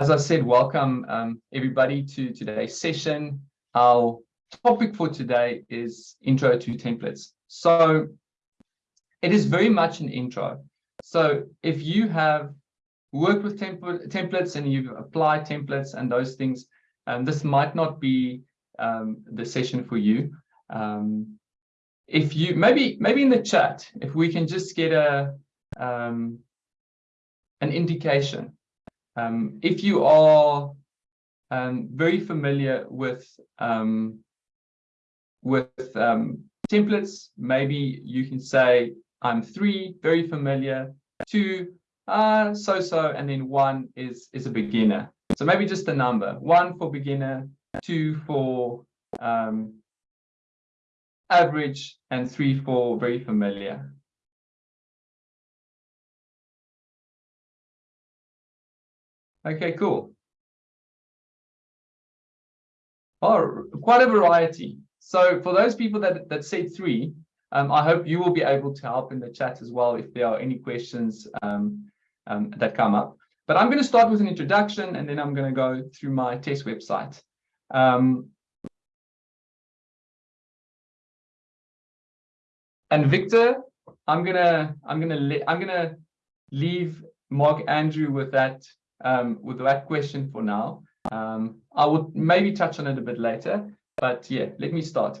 as I said, welcome um, everybody to today's session. Our topic for today is intro to templates. So it is very much an intro. So if you have worked with templates and you've applied templates and those things, um, this might not be um, the session for you. Um, if you maybe maybe in the chat, if we can just get a um, an indication. Um, if you are um, very familiar with um, with um, templates, maybe you can say I'm three, very familiar, two, uh, so-so, and then one is, is a beginner. So maybe just a number, one for beginner, two for um, average, and three for very familiar. Okay, cool. Oh, quite a variety. So for those people that, that say three, um, I hope you will be able to help in the chat as well if there are any questions um, um, that come up. But I'm going to start with an introduction and then I'm going to go through my test website. Um, and Victor, I'm gonna I'm gonna I'm gonna leave Mark Andrew with that um, with that question for now. Um, I would maybe touch on it a bit later, but yeah, let me start.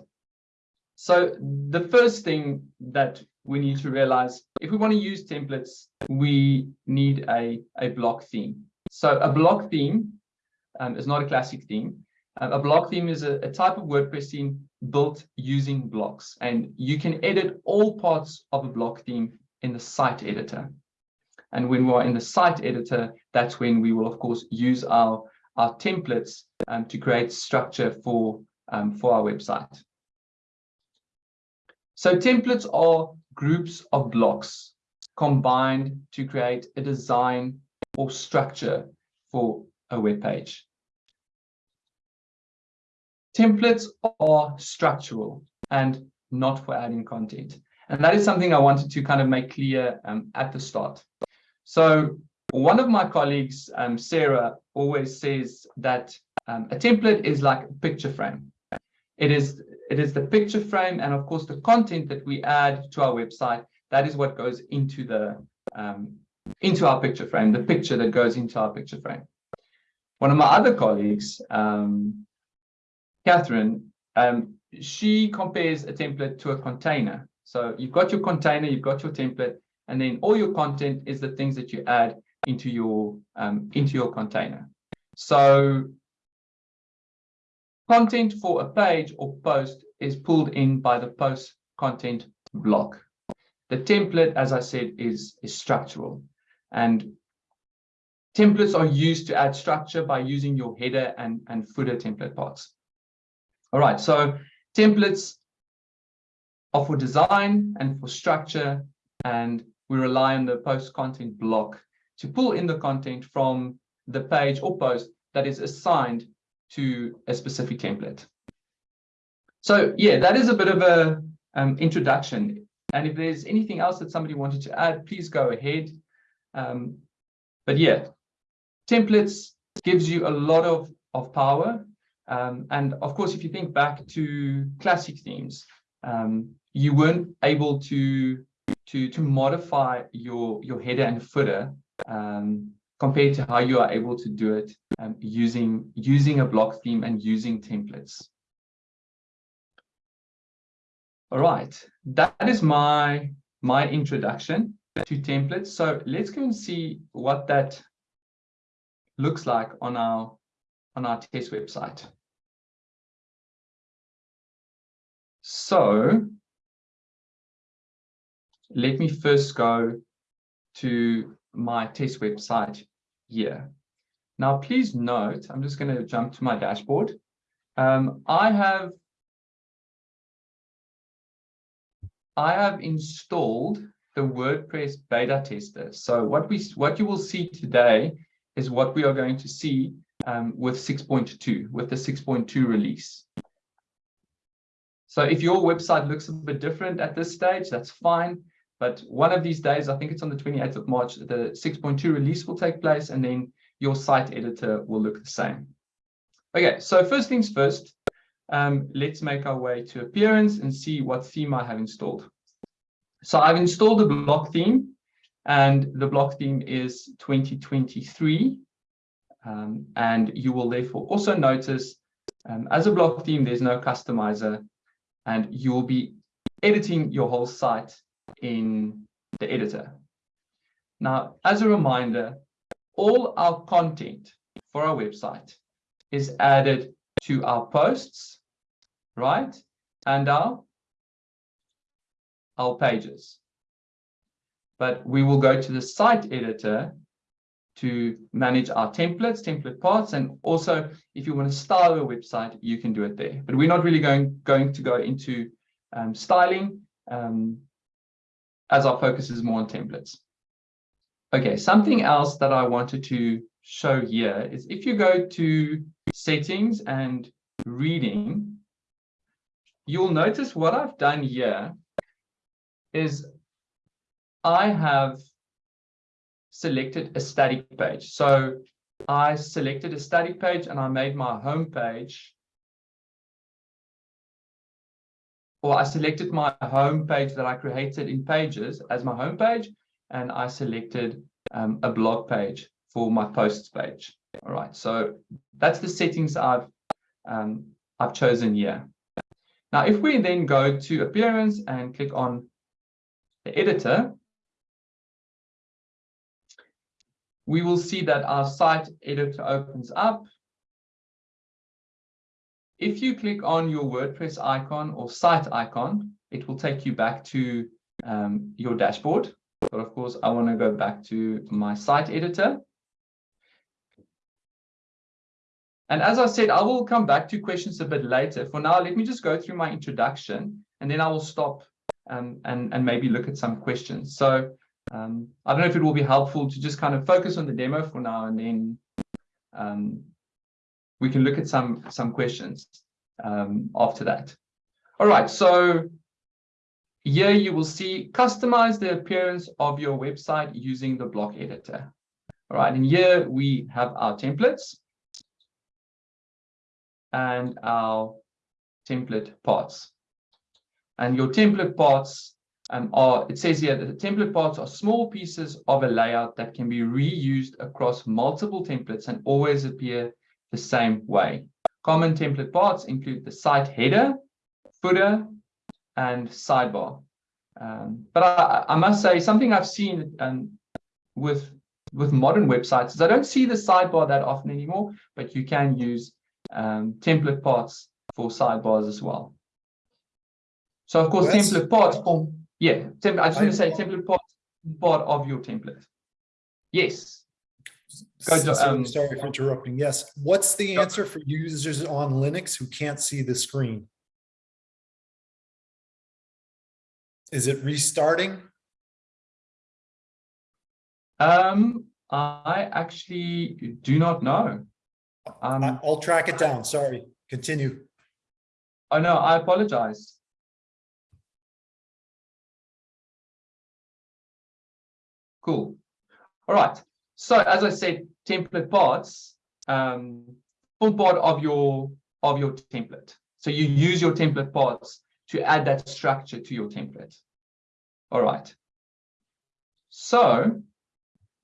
So the first thing that we need to realize, if we want to use templates, we need a, a block theme. So a block theme um, is not a classic theme. Uh, a block theme is a, a type of WordPress theme built using blocks, and you can edit all parts of a block theme in the site editor. And when we're in the site editor, that's when we will, of course, use our, our templates um, to create structure for, um, for our website. So templates are groups of blocks combined to create a design or structure for a web page. Templates are structural and not for adding content. And that is something I wanted to kind of make clear um, at the start. So one of my colleagues, um, Sarah, always says that um, a template is like a picture frame. It is, it is the picture frame and of course the content that we add to our website, that is what goes into the um, into our picture frame, the picture that goes into our picture frame. One of my other colleagues, um, Catherine, um, she compares a template to a container. So you've got your container, you've got your template, and then all your content is the things that you add into your um, into your container. So content for a page or post is pulled in by the post content block. The template, as I said, is, is structural. And templates are used to add structure by using your header and, and footer template parts. All right, so templates are for design and for structure and we rely on the post content block to pull in the content from the page or post that is assigned to a specific template. So yeah, that is a bit of a um, introduction. And if there's anything else that somebody wanted to add, please go ahead. Um, but yeah, templates gives you a lot of, of power. Um, and of course, if you think back to classic themes, um, you weren't able to to to modify your your header and footer um, compared to how you are able to do it um, using using a block theme and using templates. All right, that is my my introduction to templates. So let's go and see what that looks like on our on our test website. So let me first go to my test website here. Now, please note, I'm just going to jump to my dashboard. Um, I have I have installed the WordPress beta tester. So what we what you will see today is what we are going to see um, with 6.2, with the 6.2 release. So if your website looks a bit different at this stage, that's fine. But one of these days, I think it's on the 28th of March, the 6.2 release will take place. And then your site editor will look the same. Okay, so first things first, um, let's make our way to appearance and see what theme I have installed. So I've installed the block theme and the block theme is 2023. Um, and you will therefore also notice um, as a block theme, there's no customizer and you will be editing your whole site in the editor. Now, as a reminder, all our content for our website is added to our posts, right? And our, our pages. But we will go to the site editor to manage our templates, template parts, and also if you want to style your website, you can do it there. But we're not really going, going to go into um, styling um, as our focus is more on templates. Okay, something else that I wanted to show here is if you go to settings and reading, you'll notice what I've done here is I have selected a static page. So I selected a static page and I made my home page. Or I selected my home page that I created in pages as my home page, and I selected um, a blog page for my posts page. All right, so that's the settings I've um, I've chosen here. Now, if we then go to appearance and click on the editor, we will see that our site editor opens up. If you click on your WordPress icon or site icon, it will take you back to um, your dashboard. But of course, I want to go back to my site editor. And as I said, I will come back to questions a bit later. For now, let me just go through my introduction, and then I will stop um, and, and maybe look at some questions. So um, I don't know if it will be helpful to just kind of focus on the demo for now, and then um, we can look at some some questions um, after that. All right, so here you will see customize the appearance of your website using the block editor. All right, and here we have our templates and our template parts. And your template parts um, are, it says here that the template parts are small pieces of a layout that can be reused across multiple templates and always appear the same way. Common template parts include the site header, footer, and sidebar. Um, but I, I, must say something I've seen um, with with modern websites is I don't see the sidebar that often anymore, but you can use um, template parts for sidebars as well. So of course, template parts form yeah, I just want to say template part, part of your template. Yes. To, um, sorry for interrupting. Yes. What's the answer for users on Linux who can't see the screen? Is it restarting? Um, I actually do not know. Um, I'll track it down. Sorry. Continue. Oh no, I apologize. Cool. All right. So as I said, template parts um, form part of your of your template. So you use your template parts to add that structure to your template. All right. So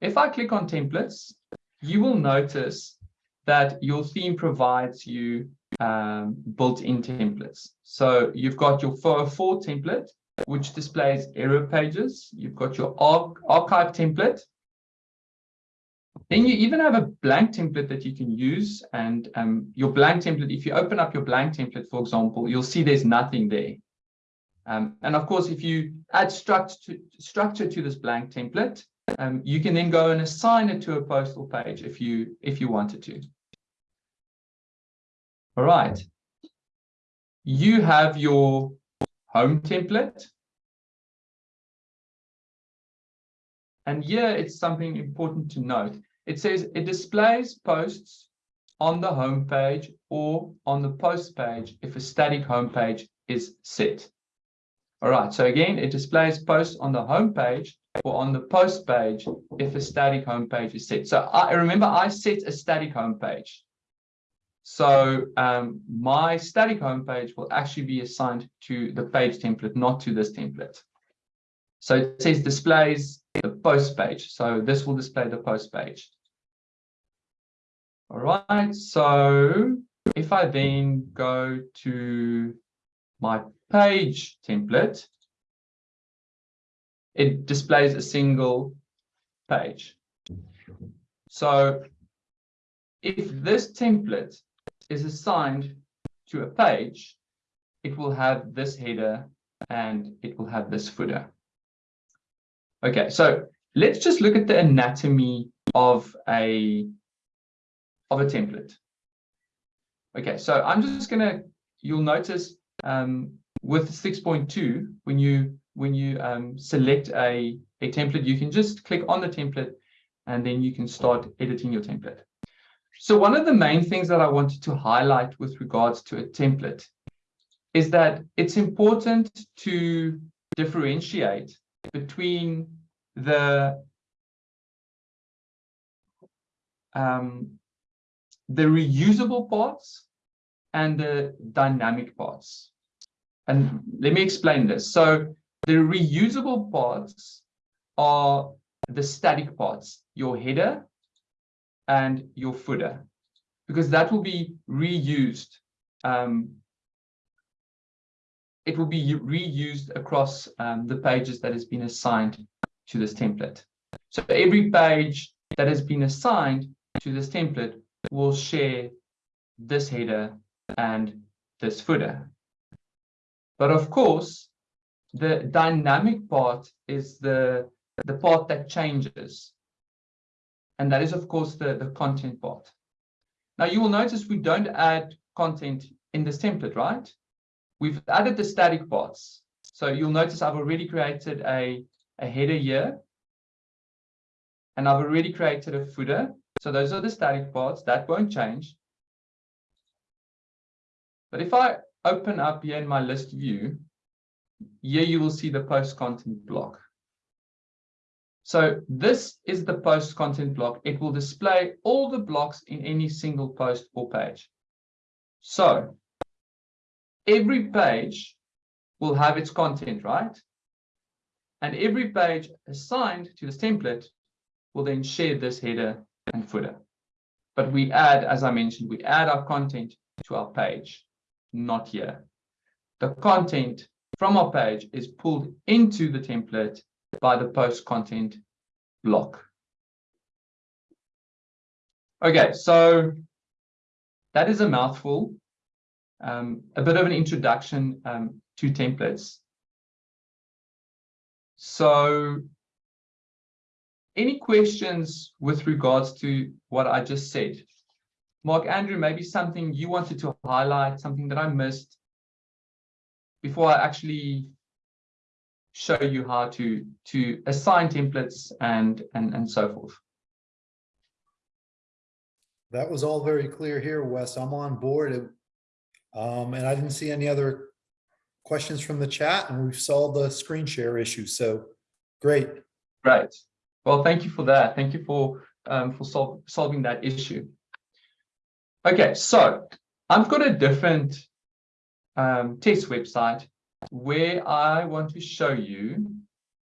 if I click on templates, you will notice that your theme provides you um, built-in templates. So you've got your 404 template, which displays error pages. You've got your arch archive template. Then you even have a blank template that you can use. And um, your blank template, if you open up your blank template, for example, you'll see there's nothing there. Um, and of course, if you add structure to, structure to this blank template, um, you can then go and assign it to a postal page if you if you wanted to. All right. You have your home template. And here it's something important to note. It says it displays posts on the home page or on the post page if a static home page is set. All right, so again, it displays posts on the home page or on the post page if a static home page is set. So I remember I set a static home page. So um, my static home page will actually be assigned to the page template, not to this template. So it says displays the post page. So this will display the post page. All right. So if I then go to my page template, it displays a single page. So if this template is assigned to a page, it will have this header and it will have this footer. Okay, so let's just look at the anatomy of a of a template. Okay, so I'm just gonna, you'll notice um, with 6.2, when you when you um, select a, a template, you can just click on the template and then you can start editing your template. So one of the main things that I wanted to highlight with regards to a template is that it's important to differentiate between the um, the reusable parts and the dynamic parts. And let me explain this. So the reusable parts are the static parts, your header and your footer, because that will be reused. Um, it will be reused across um, the pages that has been assigned to this template. So every page that has been assigned to this template will share this header and this footer. But of course, the dynamic part is the, the part that changes. And that is, of course, the, the content part. Now, you will notice we don't add content in this template, right? We've added the static parts. So you'll notice I've already created a, a header here. And I've already created a footer. So those are the static parts. That won't change. But if I open up here in my list view, here you will see the post content block. So this is the post content block. It will display all the blocks in any single post or page. So every page will have its content, right? And every page assigned to this template will then share this header and footer. But we add, as I mentioned, we add our content to our page, not here. The content from our page is pulled into the template by the post content block. Okay, so that is a mouthful, um, a bit of an introduction um, to templates. So any questions with regards to what I just said? Mark Andrew, maybe something you wanted to highlight, something that I missed, before I actually show you how to to assign templates and and and so forth. That was all very clear here, Wes. I'm on board. Um, and I didn't see any other questions from the chat and we've solved the screen share issue. So great. Right. Well, thank you for that. Thank you for um, for sol solving that issue. Okay, so I've got a different um, test website where I want to show you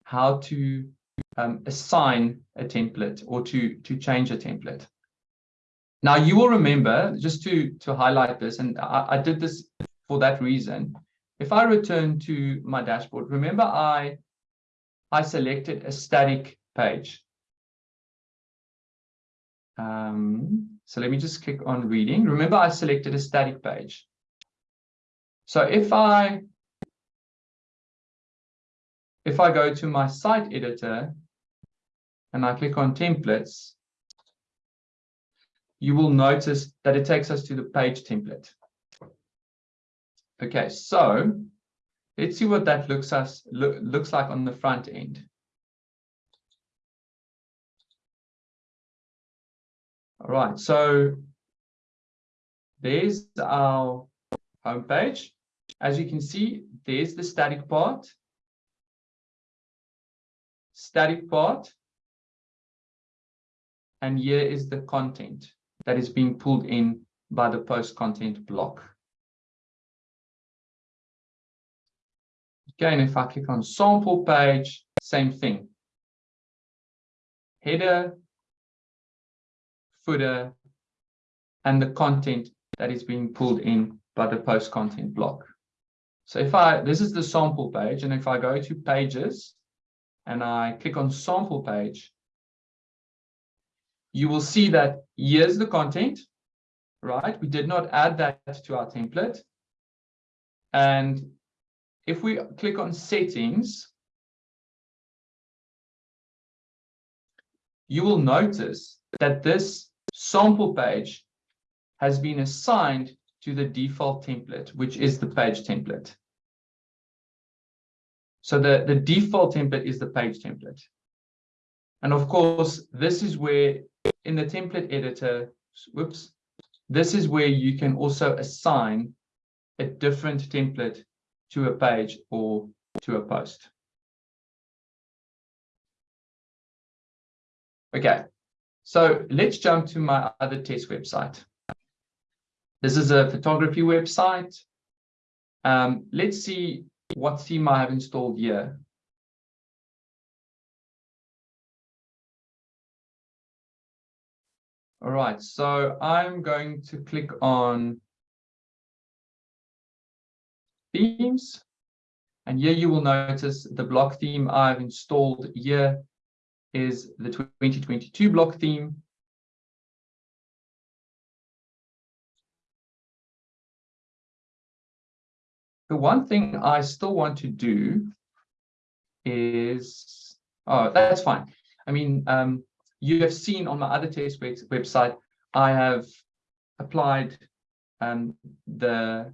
how to um, assign a template or to, to change a template. Now you will remember, just to, to highlight this, and I, I did this for that reason. If I return to my dashboard, remember I, I selected a static page. Um, so let me just click on reading. Remember I selected a static page. So if I if I go to my site editor and I click on templates, you will notice that it takes us to the page template. Okay, so let's see what that looks us look, looks like on the front end. All right, so there's our homepage. As you can see, there's the static part. static part. And here is the content that is being pulled in by the post content block. Again, if I click on sample page, same thing. Header, footer, and the content that is being pulled in by the post content block. So if I, this is the sample page, and if I go to pages and I click on sample page, you will see that here's the content, right? We did not add that to our template. And if we click on settings, you will notice that this sample page has been assigned to the default template, which is the page template. So the, the default template is the page template. And of course, this is where in the template editor, whoops, this is where you can also assign a different template to a page or to a post. Okay, so let's jump to my other test website. This is a photography website. Um, let's see what theme I have installed here. All right, so I'm going to click on themes. And here you will notice the block theme I've installed here is the 2022 block theme. The one thing I still want to do is, oh, that's fine. I mean, um, you have seen on my other test website, I have applied um, the,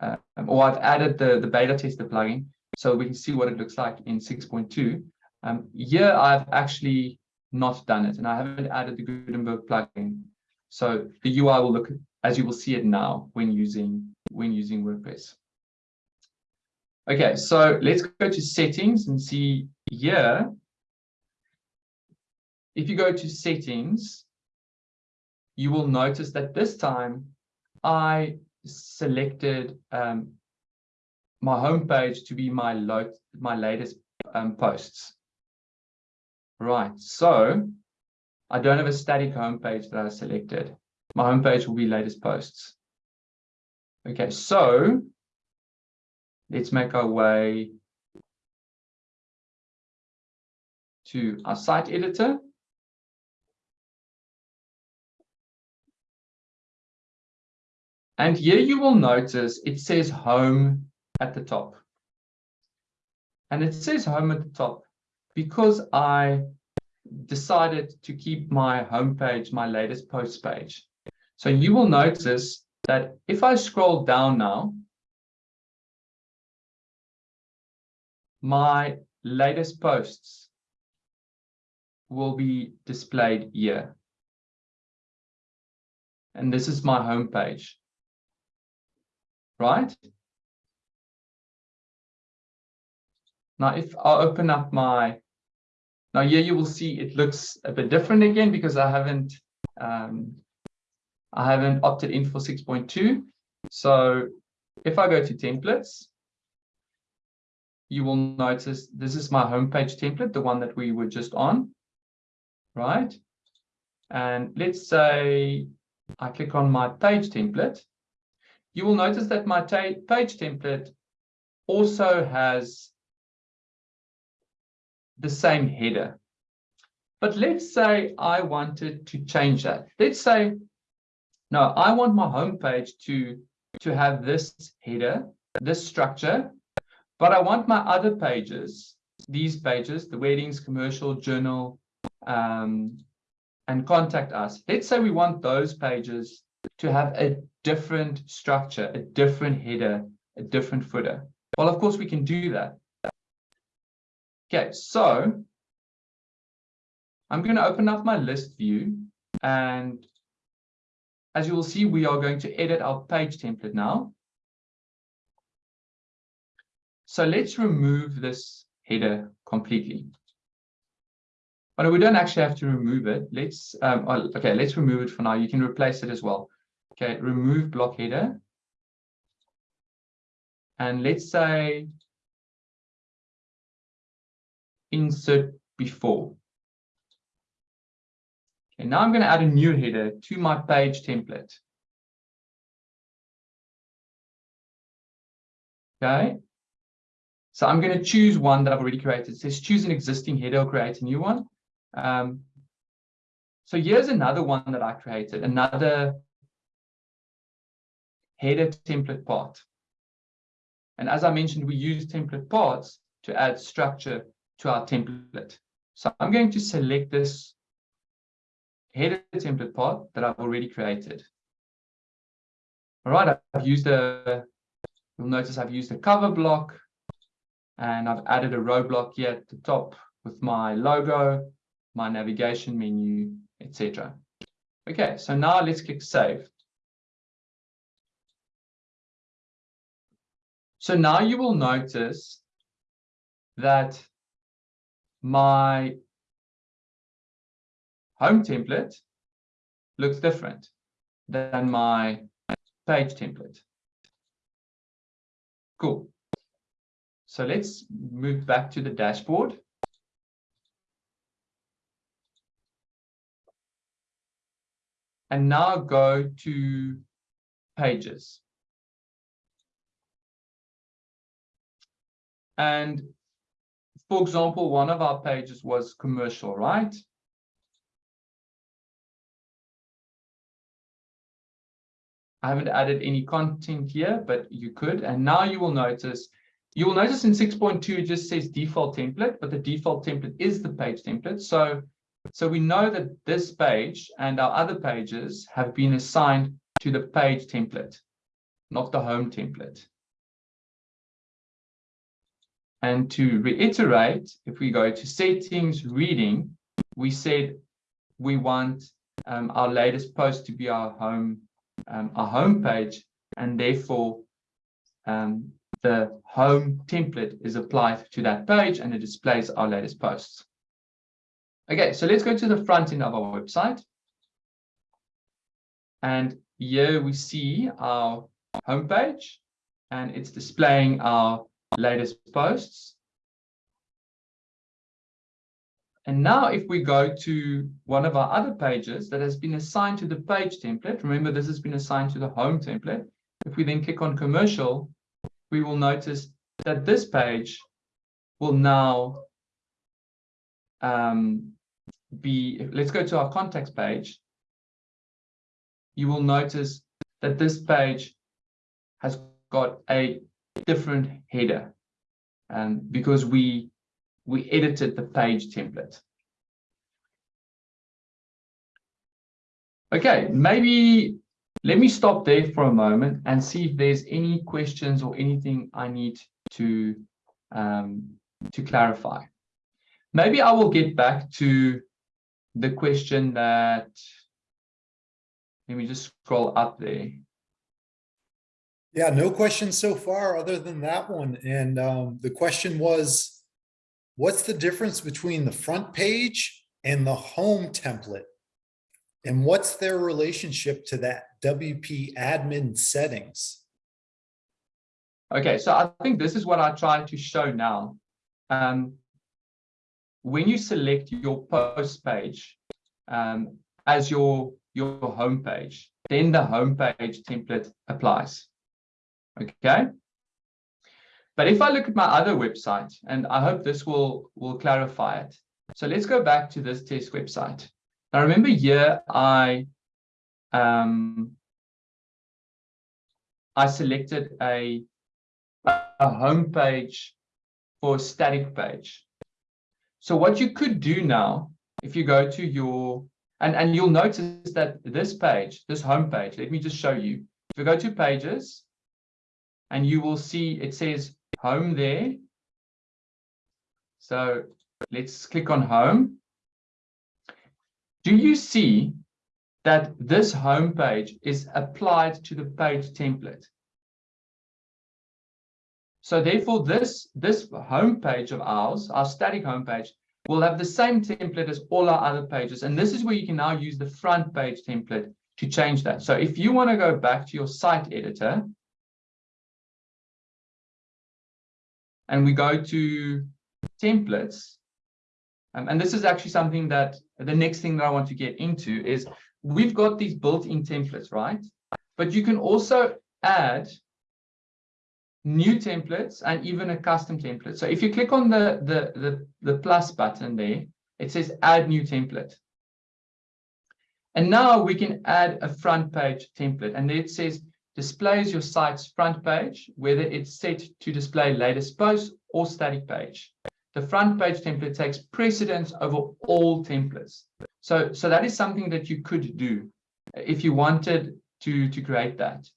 uh, or I've added the, the beta tester plugin so we can see what it looks like in 6.2. Um, here I've actually not done it and I haven't added the Gutenberg plugin. So the UI will look as you will see it now when using when using WordPress. Okay, so let's go to settings and see here. If you go to settings, you will notice that this time I selected um, my homepage to be my, my latest um, posts. Right, so I don't have a static homepage that I selected. My homepage will be latest posts. Okay, so let's make our way to our site editor. And here you will notice it says home at the top. And it says home at the top because I decided to keep my homepage, my latest post page. So you will notice that if I scroll down now, my latest posts will be displayed here. And this is my home page, right? Now, if I open up my, now here you will see it looks a bit different again because I haven't, um, I haven't opted in for 6.2. So if I go to templates, you will notice this is my homepage template, the one that we were just on, right? And let's say I click on my page template. You will notice that my page template also has the same header. But let's say I wanted to change that. Let's say, no, I want my homepage to, to have this header, this structure, but I want my other pages, these pages, the weddings, commercial, journal, um, and contact us. Let's say we want those pages to have a different structure, a different header, a different footer. Well, of course, we can do that. Okay, so I'm going to open up my list view and as you will see, we are going to edit our page template now. So let's remove this header completely. But we don't actually have to remove it. Let's, um, oh, okay, let's remove it for now. You can replace it as well. Okay, remove block header. And let's say insert before. Okay, now I'm going to add a new header to my page template. Okay. So I'm going to choose one that I've already created. It says choose an existing header or create a new one. Um, so here's another one that I created, another header template part. And as I mentioned, we use template parts to add structure to our template. So I'm going to select this header template part that I've already created. All right, I've used a, you'll notice I've used a cover block and I've added a row block here at the top with my logo, my navigation menu, etc. Okay, so now let's click save. So now you will notice that my home template looks different than my page template. Cool. So let's move back to the dashboard. And now go to pages. And for example, one of our pages was commercial, right? I haven't added any content here, but you could. And now you will notice, you will notice in 6.2, it just says default template, but the default template is the page template. So, so we know that this page and our other pages have been assigned to the page template, not the home template. And to reiterate, if we go to settings, reading, we said we want um, our latest post to be our home, um, our home page, and therefore um, the home template is applied to that page and it displays our latest posts. Okay, so let's go to the front end of our website. And here we see our homepage and it's displaying our latest posts. And now if we go to one of our other pages that has been assigned to the page template, remember this has been assigned to the home template. If we then click on commercial, we will notice that this page will now um, be, let's go to our contacts page. You will notice that this page has got a different header um, because we we edited the page template. Okay, maybe let me stop there for a moment and see if there's any questions or anything I need to um, to clarify. Maybe I will get back to the question that let me just scroll up there. Yeah, no questions so far other than that one. And um, the question was, what's the difference between the front page and the home template? And what's their relationship to that WP admin settings? Okay, so I think this is what I try to show now. Um, when you select your post page um, as your, your home page, then the home page template applies. Okay. But if I look at my other website, and I hope this will, will clarify it. So let's go back to this test website. Now remember here, I, um, I selected a, a home page for a static page. So what you could do now, if you go to your, and, and you'll notice that this page, this home page, let me just show you. If you go to pages, and you will see it says home there. So let's click on home. Do you see that this home page is applied to the page template? So therefore, this, this home page of ours, our static home page, will have the same template as all our other pages. And this is where you can now use the front page template to change that. So if you want to go back to your site editor, and we go to templates, um, and this is actually something that the next thing that I want to get into is we've got these built-in templates, right? But you can also add new templates and even a custom template. So if you click on the, the, the, the plus button there, it says add new template. And now we can add a front page template and it says displays your site's front page, whether it's set to display latest posts or static page. The front page template takes precedence over all templates. So, so that is something that you could do if you wanted to, to create that.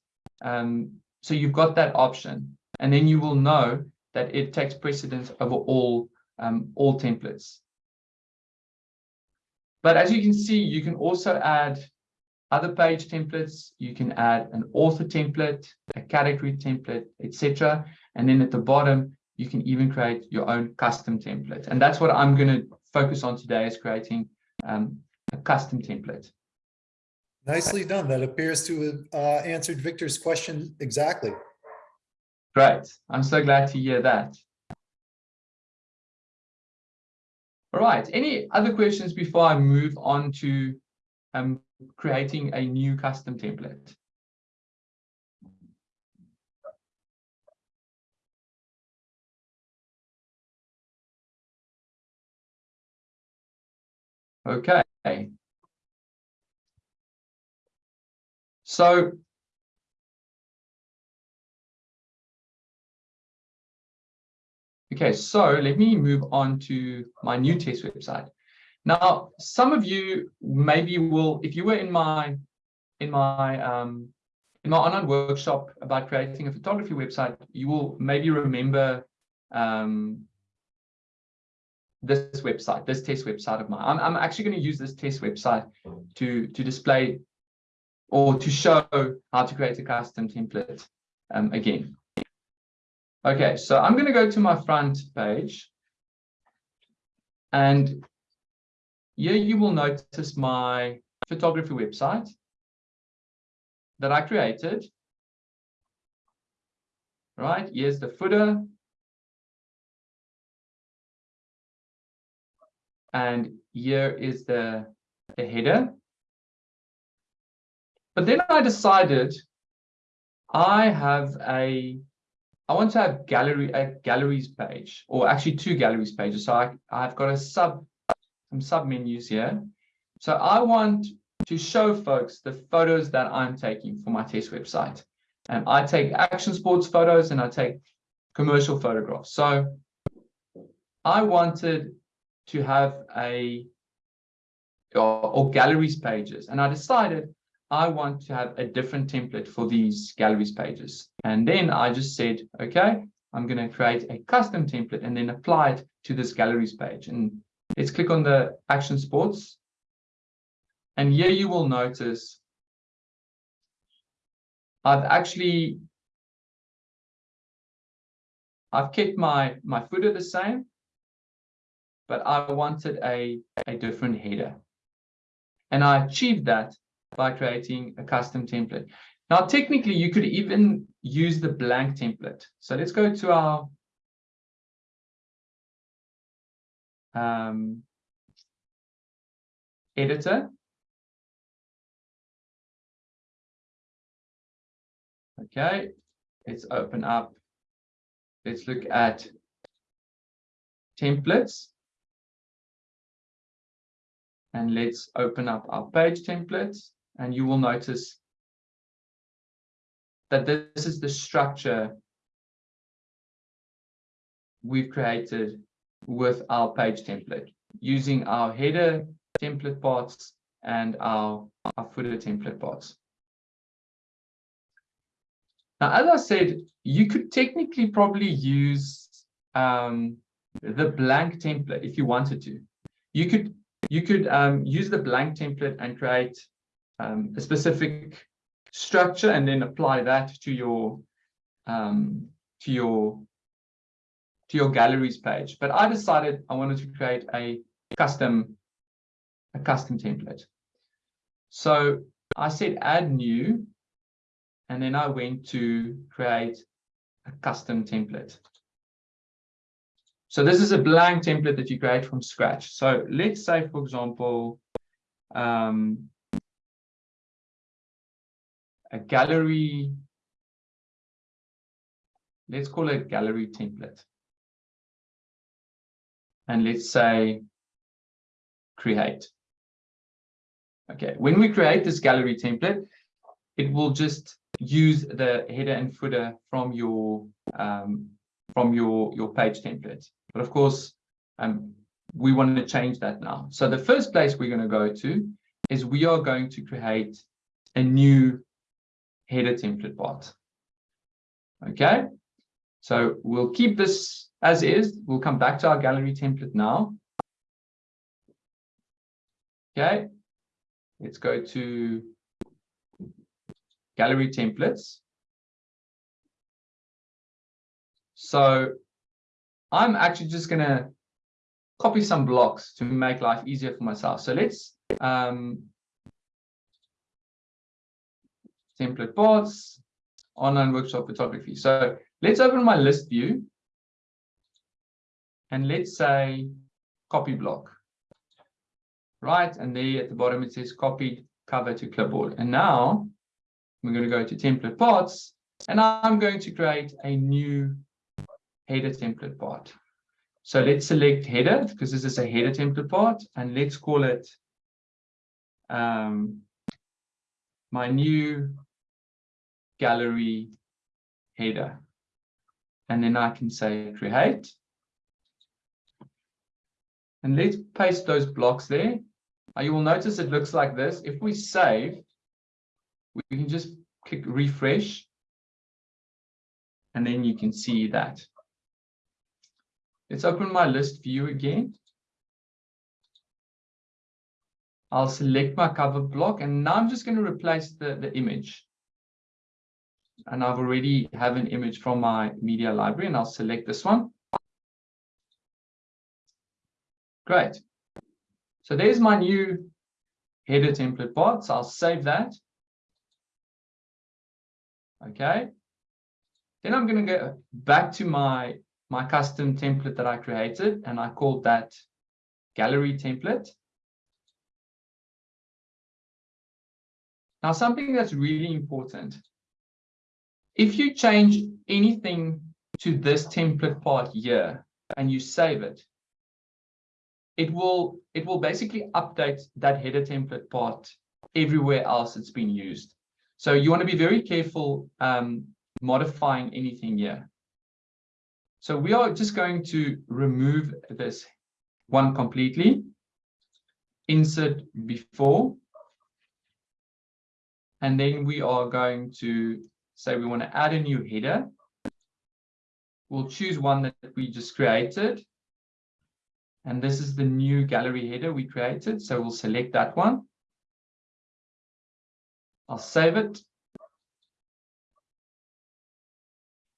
Um, so you've got that option, and then you will know that it takes precedence over all, um, all templates. But as you can see, you can also add other page templates. You can add an author template, a category template, etc. And then at the bottom, you can even create your own custom template. And that's what I'm going to focus on today is creating um, a custom template. Nicely done. That appears to have uh, answered Victor's question exactly. Great. I'm so glad to hear that. All right. Any other questions before I move on to um, creating a new custom template? Okay. So Okay, so let me move on to my new test website. Now, some of you maybe will, if you were in my in my um, in my online workshop about creating a photography website, you will maybe remember um, this website, this test website of mine. I'm, I'm actually going to use this test website to, to display or to show how to create a custom template um, again. Okay, so I'm going to go to my front page. And here you will notice my photography website that I created. Right, here's the footer, and here is the, the header. But then I decided I have a, I want to have gallery, a galleries page, or actually two galleries pages. So I, I've got a sub, some submenus here. So I want to show folks the photos that I'm taking for my test website. And I take action sports photos and I take commercial photographs. So I wanted to have a or, or, galleries pages. And I decided I want to have a different template for these galleries pages. And then I just said, okay, I'm going to create a custom template and then apply it to this galleries page. And let's click on the action sports. And here you will notice I've actually I've kept my my footer the same but I wanted a, a different header. And I achieved that by creating a custom template. Now, technically, you could even use the blank template. So let's go to our um, editor. Okay, let's open up. Let's look at templates. And let's open up our page templates and you will notice that this is the structure we've created with our page template using our header template parts and our, our footer template parts. Now, as I said, you could technically probably use um, the blank template if you wanted to. You could you could um, use the blank template and create um, a specific structure and then apply that to your um, to your to your galleries page. But I decided I wanted to create a custom, a custom template. So I said add new, and then I went to create a custom template. So this is a blank template that you create from scratch. So let's say, for example, um, a gallery, let's call it gallery template. And let's say create. Okay, when we create this gallery template, it will just use the header and footer from your um, from your your page template. But of course, um, we want to change that now. So the first place we're going to go to is we are going to create a new header template part. Okay, so we'll keep this as is. We'll come back to our gallery template now. Okay, let's go to gallery templates. So I'm actually just going to copy some blocks to make life easier for myself. So let's um, template parts, online workshop photography. So let's open my list view and let's say copy block. Right, and there at the bottom it says copied cover to clipboard. And now we're going to go to template parts and I'm going to create a new header template part. So let's select header because this is a header template part and let's call it um, my new gallery header. And then I can say create. And let's paste those blocks there. Now you will notice it looks like this. If we save, we can just click refresh. And then you can see that. Let's open my list view again. I'll select my cover block and now I'm just going to replace the, the image. And I've already have an image from my media library and I'll select this one. Great. So there's my new header template part. So I'll save that. Okay. Then I'm going to go back to my my custom template that I created, and I called that gallery template. Now, something that's really important. If you change anything to this template part here and you save it, it will it will basically update that header template part everywhere else it's been used. So you want to be very careful um, modifying anything here. So we are just going to remove this one completely, insert before, and then we are going to say we want to add a new header. We'll choose one that we just created. And this is the new gallery header we created. So we'll select that one. I'll save it.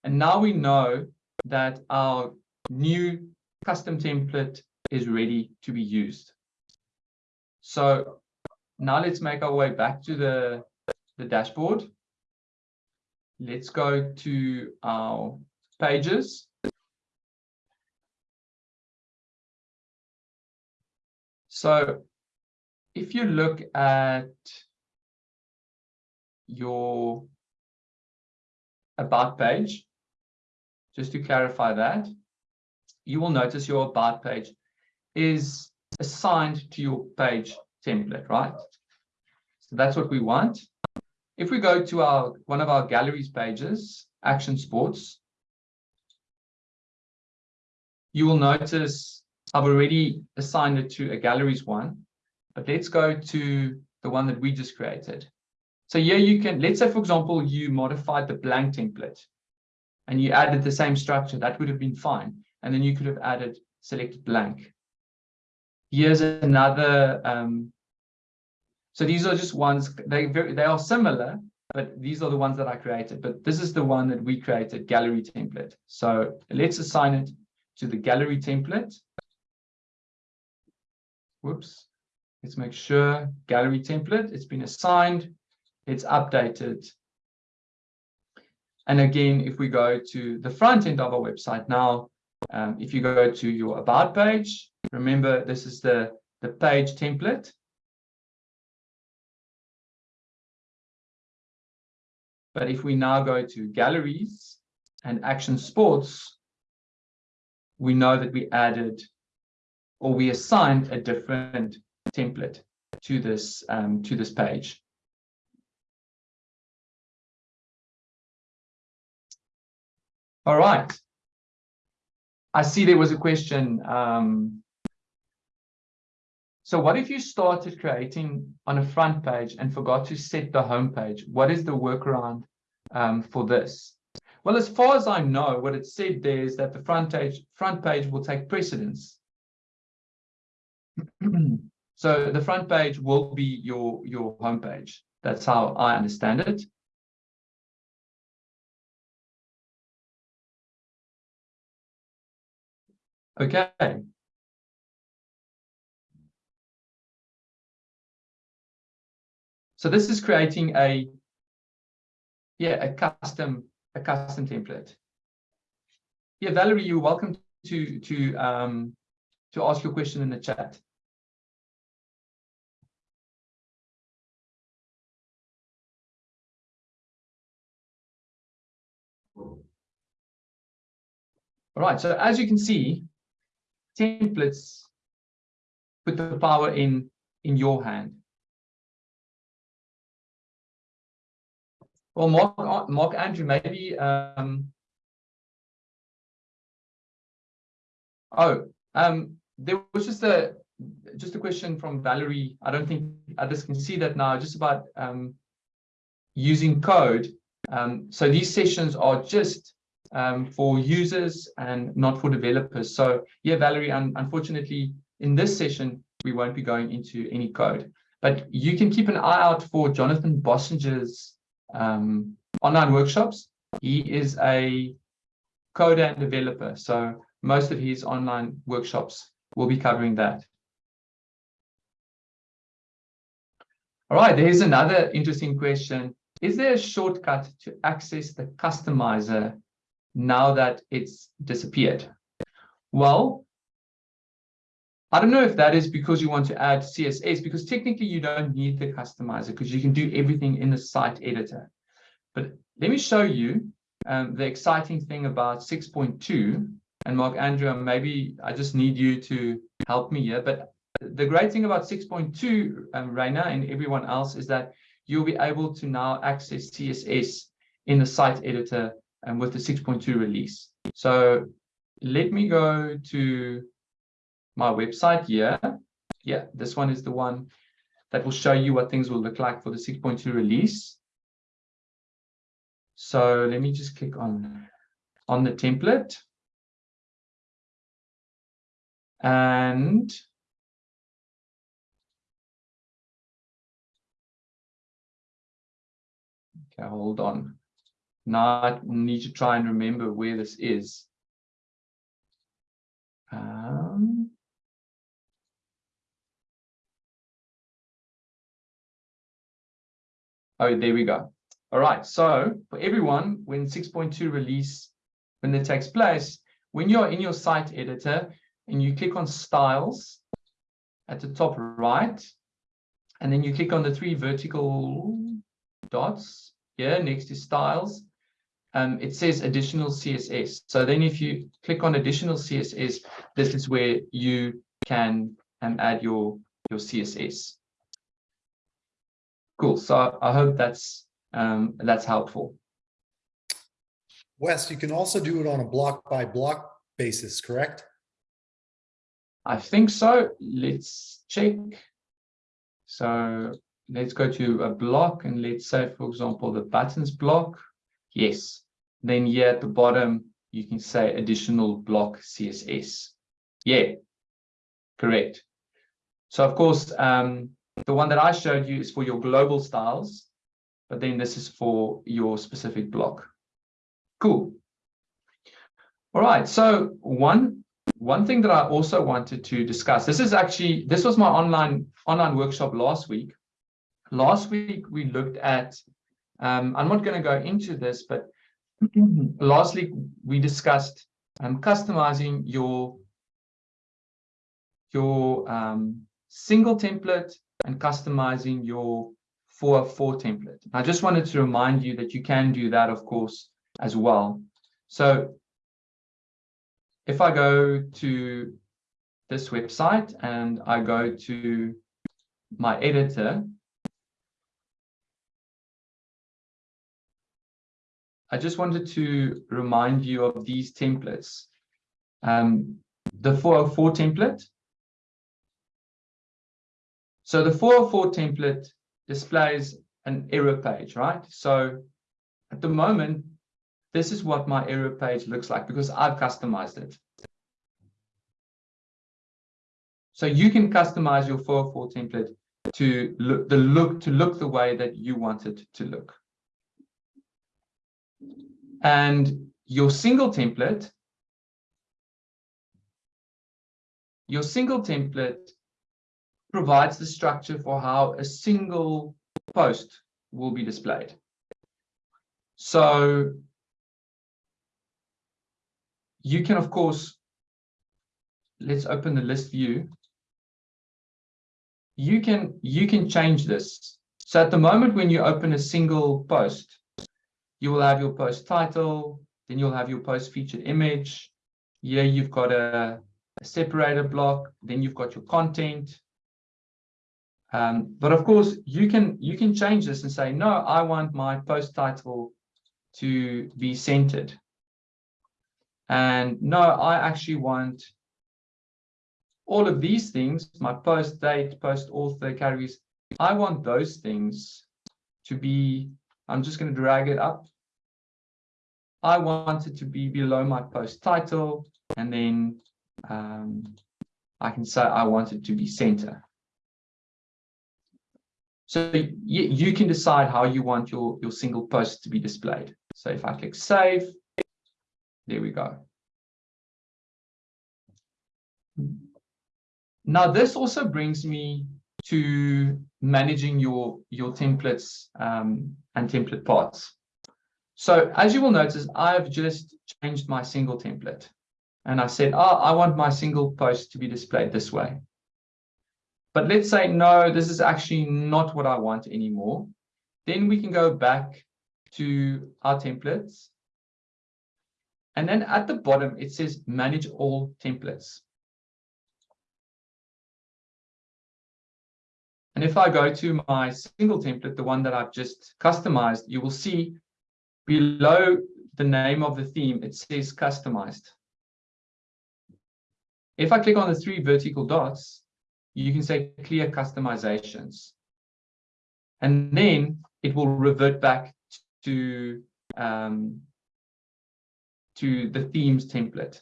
And now we know that our new custom template is ready to be used. So now let's make our way back to the, the dashboard. Let's go to our pages. So if you look at your about page, just to clarify that, you will notice your about page is assigned to your page template, right? So that's what we want. If we go to our one of our galleries pages, Action Sports, you will notice I've already assigned it to a galleries one, but let's go to the one that we just created. So here you can, let's say, for example, you modified the blank template and you added the same structure, that would have been fine. And then you could have added select blank. Here's another, um, so these are just ones, they, very, they are similar, but these are the ones that I created. But this is the one that we created, gallery template. So let's assign it to the gallery template. Whoops. Let's make sure gallery template, it's been assigned, it's updated. And again, if we go to the front end of our website now, um, if you go to your about page, remember this is the, the page template. But if we now go to galleries and action sports, we know that we added or we assigned a different template to this um, to this page. All right. I see there was a question. Um, so what if you started creating on a front page and forgot to set the home page? What is the workaround um, for this? Well, as far as I know, what it said there is that the front page front page will take precedence. so the front page will be your your home page. That's how I understand it. Okay. So this is creating a, yeah, a custom, a custom template. Yeah, Valerie, you're welcome to to um to ask your question in the chat. All right, so as you can see, templates put the power in in your hand. Well, Mark, Mark Andrew, maybe. Um, oh, um, there was just a just a question from Valerie. I don't think others can see that now. Just about um, using code. Um, so these sessions are just um, for users and not for developers. So yeah, Valerie, un unfortunately, in this session, we won't be going into any code, but you can keep an eye out for Jonathan Bossenger's um, online workshops. He is a coder and developer, so most of his online workshops will be covering that. All right, there's another interesting question. Is there a shortcut to access the customizer now that it's disappeared? Well, I don't know if that is because you want to add CSS, because technically you don't need the customizer because you can do everything in the site editor. But let me show you um, the exciting thing about 6.2. And Mark Andrew, maybe I just need you to help me here. But the great thing about 6.2, um, Raina and everyone else, is that you'll be able to now access CSS in the site editor and with the 6.2 release. So let me go to my website here. Yeah, this one is the one that will show you what things will look like for the 6.2 release. So let me just click on, on the template. And okay, hold on. Now I need to try and remember where this is. Um, oh, there we go. All right. So for everyone, when 6.2 release, when it takes place, when you're in your site editor and you click on styles at the top right, and then you click on the three vertical dots here next to styles, um, it says additional CSS. So then if you click on additional CSS, this is where you can um, add your, your CSS. Cool. So I hope that's um, that's helpful. Wes, you can also do it on a block by block basis, correct? I think so. Let's check. So let's go to a block and let's say, for example, the buttons block. Yes. Then here at the bottom, you can say additional block CSS. Yeah, correct. So of course, um, the one that I showed you is for your global styles, but then this is for your specific block. Cool. All right, so one one thing that I also wanted to discuss, this is actually, this was my online online workshop last week. Last week, we looked at, um, I'm not going to go into this, but last week we discussed um, customizing your, your um, single template and customizing your 404 template. I just wanted to remind you that you can do that, of course, as well. So if I go to this website and I go to my editor, I just wanted to remind you of these templates. Um, the 404 template. So the 404 template displays an error page, right? So at the moment, this is what my error page looks like because I've customized it. So you can customize your 404 template to look the look to look the way that you want it to look. And your single template, your single template provides the structure for how a single post will be displayed. So you can, of course, let's open the list view. You can, you can change this. So at the moment, when you open a single post, you will have your post title, then you'll have your post featured image. Here you've got a, a separator block, then you've got your content. Um, but of course, you can you can change this and say, no, I want my post title to be centered. And no, I actually want all of these things, my post date, post author categories, I want those things to be, I'm just going to drag it up. I want it to be below my post title, and then um, I can say I want it to be center. So you, you can decide how you want your, your single post to be displayed. So if I click save, there we go. Now, this also brings me to managing your, your templates um, and template parts. So as you will notice, I've just changed my single template. And I said, oh, I want my single post to be displayed this way. But let's say, no, this is actually not what I want anymore. Then we can go back to our templates. And then at the bottom, it says manage all templates. And if I go to my single template, the one that I've just customized, you will see below the name of the theme, it says customized. If I click on the three vertical dots, you can say clear customizations. And then it will revert back to, um, to the themes template.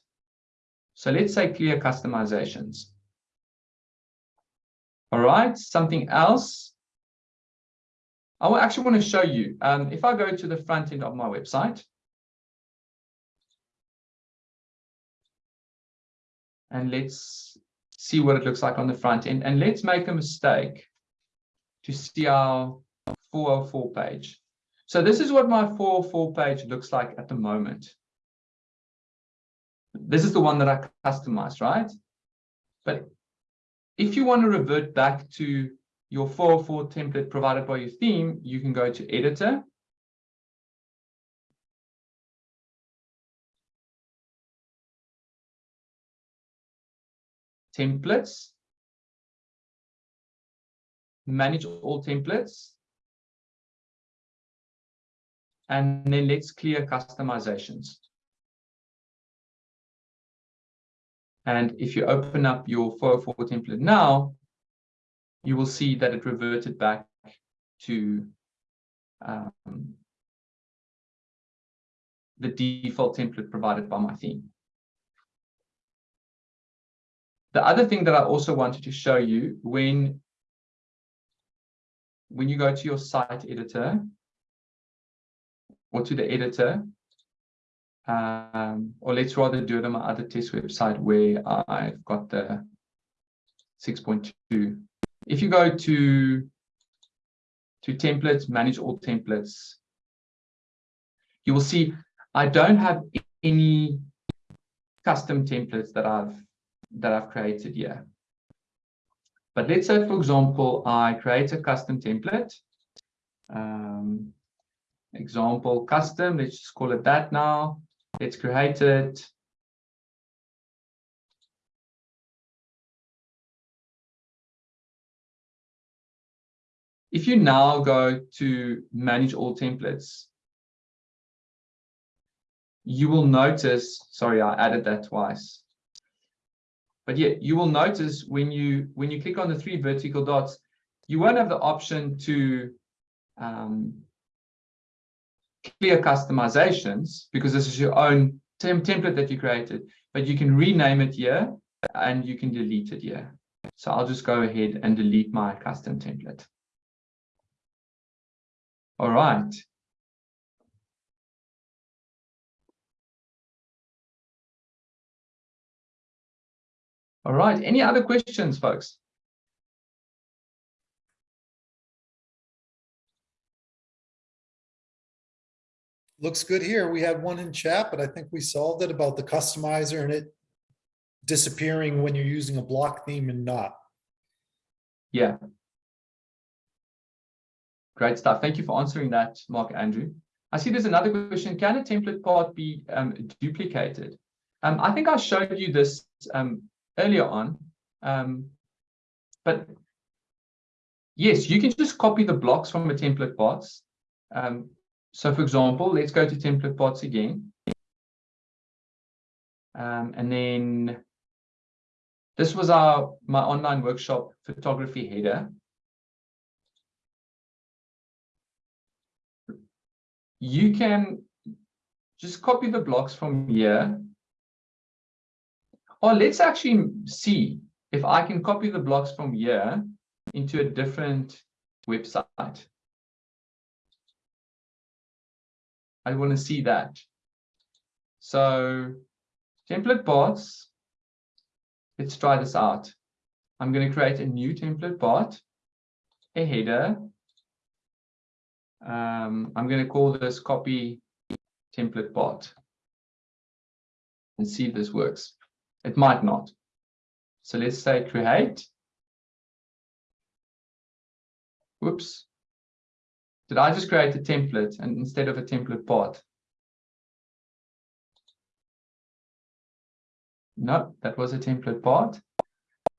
So let's say clear customizations. All right, something else. I actually want to show you. Um, if I go to the front end of my website, and let's see what it looks like on the front end. And let's make a mistake to see our 404 page. So this is what my 404 page looks like at the moment. This is the one that I customized, right? But if you want to revert back to your 404 template provided by your theme, you can go to editor. Templates. Manage all templates. And then let's clear customizations. And if you open up your 404 template now, you will see that it reverted back to um, the default template provided by my theme. The other thing that I also wanted to show you when, when you go to your site editor or to the editor, um, or let's rather do it on my other test website where I've got the 6.2. If you go to to templates, manage all templates, you will see I don't have any custom templates that I've that I've created here. But let's say, for example, I create a custom template. Um, example custom, let's just call it that now. Let's create it. If you now go to manage all templates, you will notice, sorry, I added that twice. But yeah, you will notice when you when you click on the three vertical dots, you won't have the option to um, clear customizations because this is your own tem template that you created, but you can rename it here and you can delete it here. So I'll just go ahead and delete my custom template. All right. All right. Any other questions, folks? Looks good here. We had one in chat, but I think we solved it about the customizer and it disappearing when you're using a block theme and not. Yeah. Great stuff. Thank you for answering that, Mark Andrew. I see there's another question. Can a template part be um, duplicated? Um, I think I showed you this um, earlier on. Um, but yes, you can just copy the blocks from a template parts. So for example, let's go to template parts again. Um, and then this was our my online workshop photography header. You can just copy the blocks from here. Or let's actually see if I can copy the blocks from here into a different website. I want to see that. So template parts, let's try this out. I'm going to create a new template part, a header. Um, I'm going to call this copy template part and see if this works. It might not. So let's say create. Whoops. Did I just create a template and instead of a template part? No, that was a template part.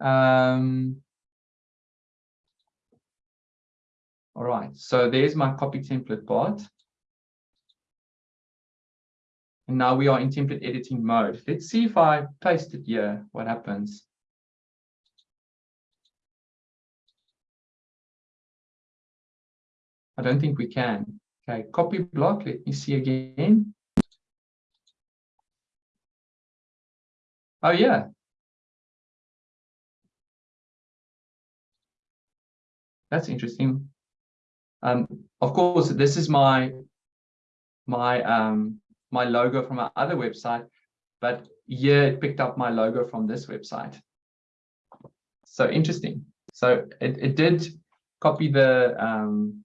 Um, all right, so there's my copy template part. And now we are in template editing mode. Let's see if I paste it here, what happens. I don't think we can. Okay, copy block, let me see again. Oh yeah. That's interesting. Um, of course, this is my my um my logo from our other website, but yeah, it picked up my logo from this website. So interesting. So it, it did copy the um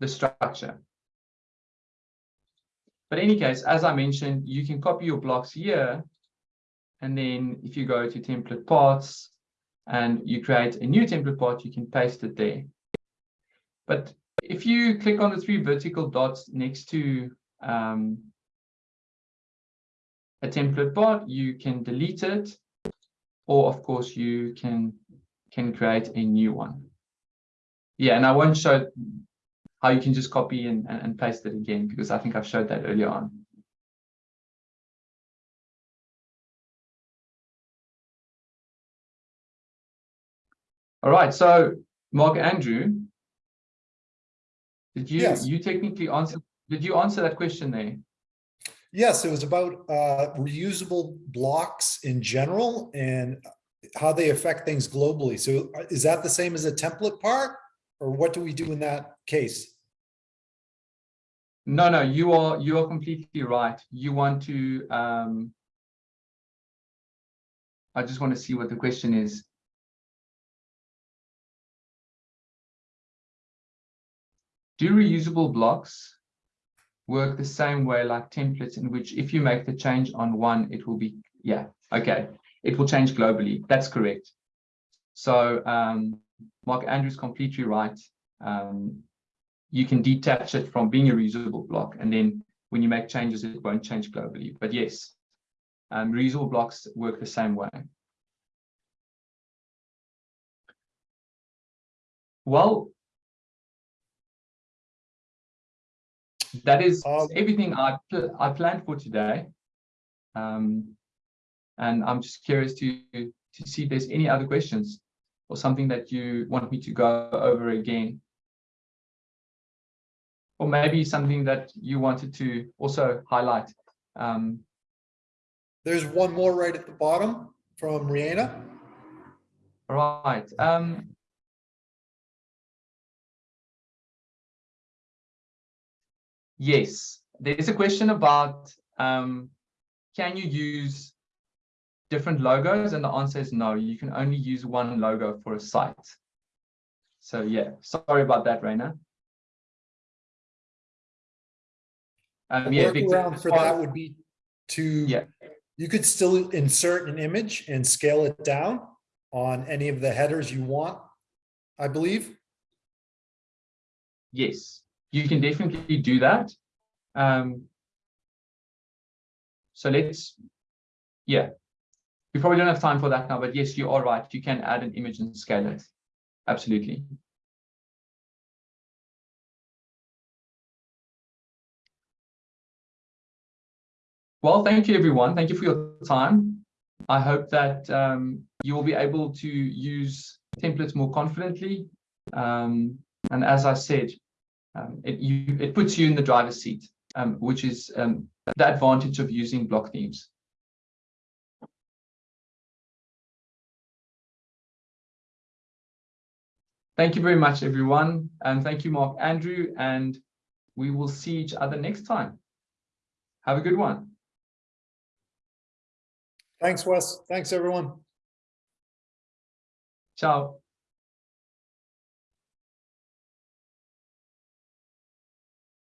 the structure. But in any case, as I mentioned, you can copy your blocks here. And then if you go to template parts and you create a new template part, you can paste it there. But if you click on the three vertical dots next to um, a template part, you can delete it. Or of course, you can, can create a new one. Yeah, and I won't show how you can just copy and, and paste it again, because I think I've showed that earlier on. All right, so Mark Andrew, did you Yes. you technically answer did you answer that question there? Yes, it was about uh, reusable blocks in general and how they affect things globally. So uh, is that the same as a template part? Or what do we do in that case? No, no, you are, you are completely right. You want to, um, I just want to see what the question is. Do reusable blocks work the same way like templates in which if you make the change on one, it will be, yeah, okay. It will change globally. That's correct. So um, Mark Andrew's completely right. Um, you can detach it from being a reusable block. And then when you make changes, it won't change globally. But yes, um, reusable blocks work the same way. Well, that is Um, everything I, pl- I planned for today. Um, and I'm just curious to, to see if there's any other questions or something that you want me to go over again. Or maybe something that you wanted to also highlight. Um, There's one more right at the bottom from Rihanna. right. Um, yes, there's a question about um, can you use different logos? And the answer is no, you can only use one logo for a site. So yeah, sorry about that, Raina. Um, The yeah, workaround for that would be to, Yeah. you could still insert an image and scale it down on any of the headers you want, I believe. Yes, you can definitely do that. Um, so let's, yeah, we probably don't have time for that now, but yes, you are right. You can add an image and scale it. Absolutely. Well, thank you, everyone. Thank you for your time. I hope that um, you will be able to use templates more confidently. Um, and as I said, um, it, you, it puts you in the driver's seat, um, which is um, the advantage of using block themes. Thank you very much, everyone. And thank you, Mark Andrew. And we will see each other next time. Have a good one. Thanks, Wes. Thanks, everyone. Ciao.